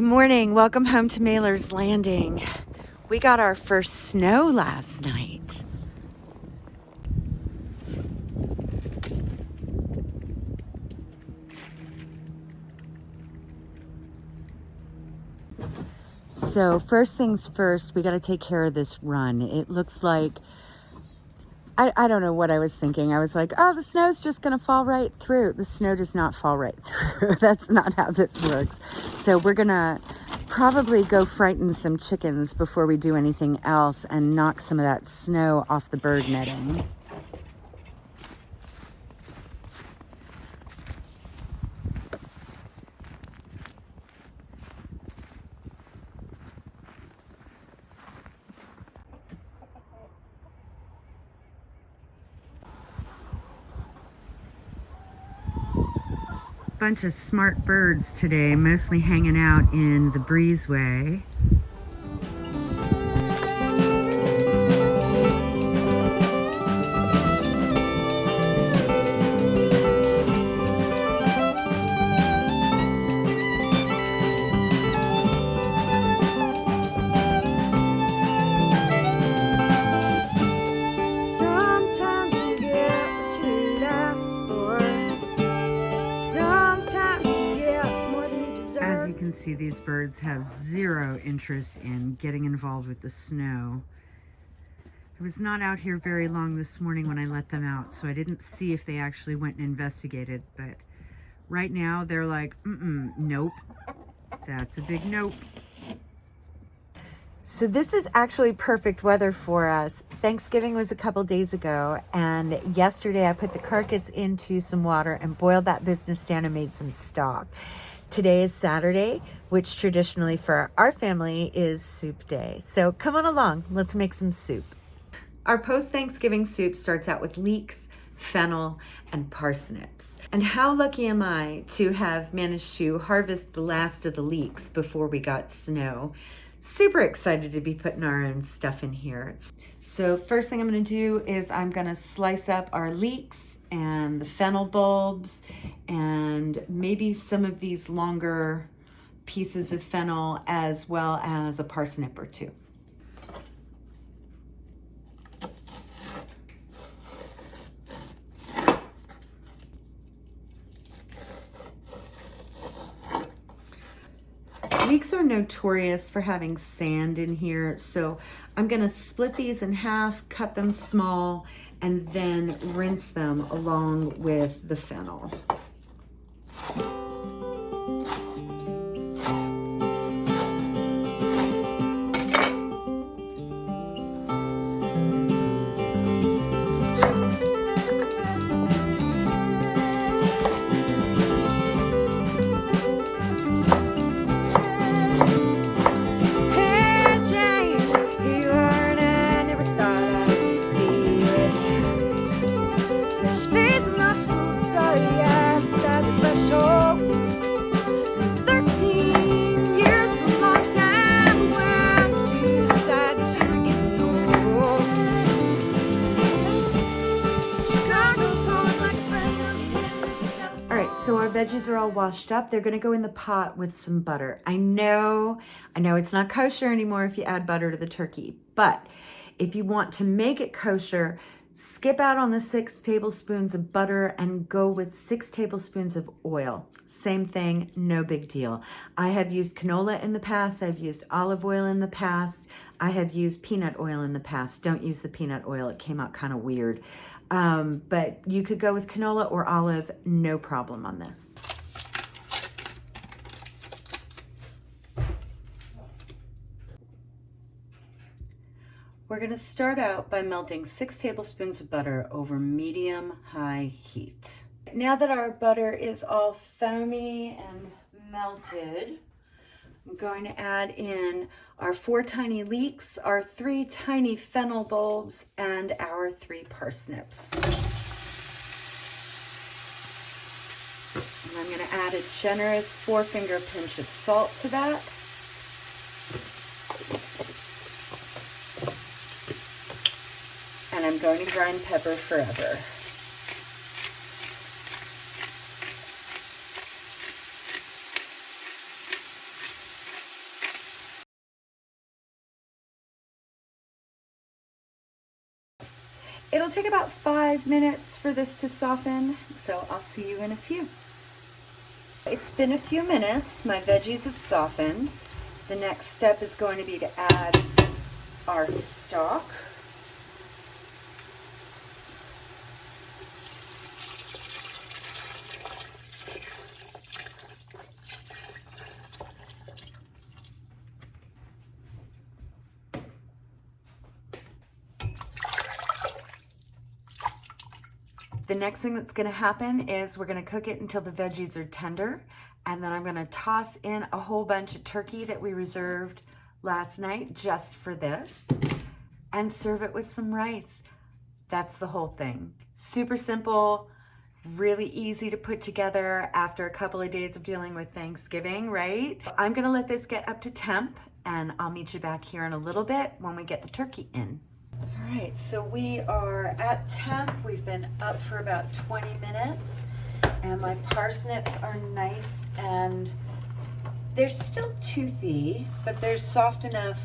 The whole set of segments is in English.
Good morning. Welcome home to Mailer's Landing. We got our first snow last night. So first things first, we got to take care of this run. It looks like, I, I don't know what I was thinking. I was like, oh, the snow's just going to fall right through. The snow does not fall right through. That's not how this works. So we're going to probably go frighten some chickens before we do anything else and knock some of that snow off the bird netting. Bunch of smart birds today, mostly hanging out in the breezeway. See these birds have zero interest in getting involved with the snow. I was not out here very long this morning when I let them out, so I didn't see if they actually went and investigated, but right now they're like, mm-mm, nope. That's a big nope. So this is actually perfect weather for us. Thanksgiving was a couple days ago, and yesterday I put the carcass into some water and boiled that business down and made some stock. Today is Saturday, which traditionally for our family is soup day. So come on along, let's make some soup. Our post-Thanksgiving soup starts out with leeks, fennel, and parsnips. And how lucky am I to have managed to harvest the last of the leeks before we got snow. Super excited to be putting our own stuff in here. So first thing I'm gonna do is I'm gonna slice up our leeks and the fennel bulbs and maybe some of these longer pieces of fennel as well as a parsnip or two. Leeks are notorious for having sand in here, so I'm gonna split these in half, cut them small, and then rinse them along with the fennel. So our veggies are all washed up. They're gonna go in the pot with some butter. I know, I know it's not kosher anymore if you add butter to the turkey, but if you want to make it kosher, skip out on the six tablespoons of butter and go with six tablespoons of oil. Same thing, no big deal. I have used canola in the past. I've used olive oil in the past. I have used peanut oil in the past. Don't use the peanut oil. It came out kind of weird. Um, but you could go with canola or olive, no problem on this. We're going to start out by melting six tablespoons of butter over medium-high heat. Now that our butter is all foamy and melted, I'm going to add in our four tiny leeks, our three tiny fennel bulbs, and our three parsnips. And I'm going to add a generous four finger pinch of salt to that. And I'm going to grind pepper forever. It'll take about five minutes for this to soften, so I'll see you in a few. It's been a few minutes. My veggies have softened. The next step is going to be to add our stock. The next thing that's gonna happen is we're gonna cook it until the veggies are tender. And then I'm gonna toss in a whole bunch of turkey that we reserved last night just for this and serve it with some rice. That's the whole thing. Super simple, really easy to put together after a couple of days of dealing with Thanksgiving, right? I'm gonna let this get up to temp and I'll meet you back here in a little bit when we get the turkey in. Right, so we are at temp. We've been up for about 20 minutes and my parsnips are nice and they're still toothy, but they're soft enough.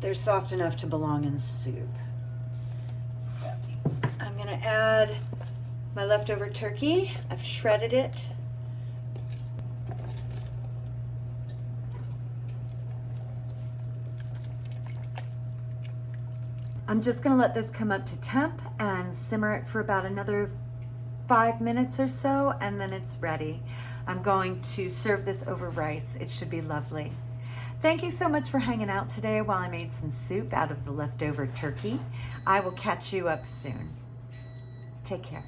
They're soft enough to belong in soup. So I'm gonna add my leftover turkey. I've shredded it. I'm just gonna let this come up to temp and simmer it for about another five minutes or so, and then it's ready. I'm going to serve this over rice. It should be lovely. Thank you so much for hanging out today while I made some soup out of the leftover turkey. I will catch you up soon. Take care.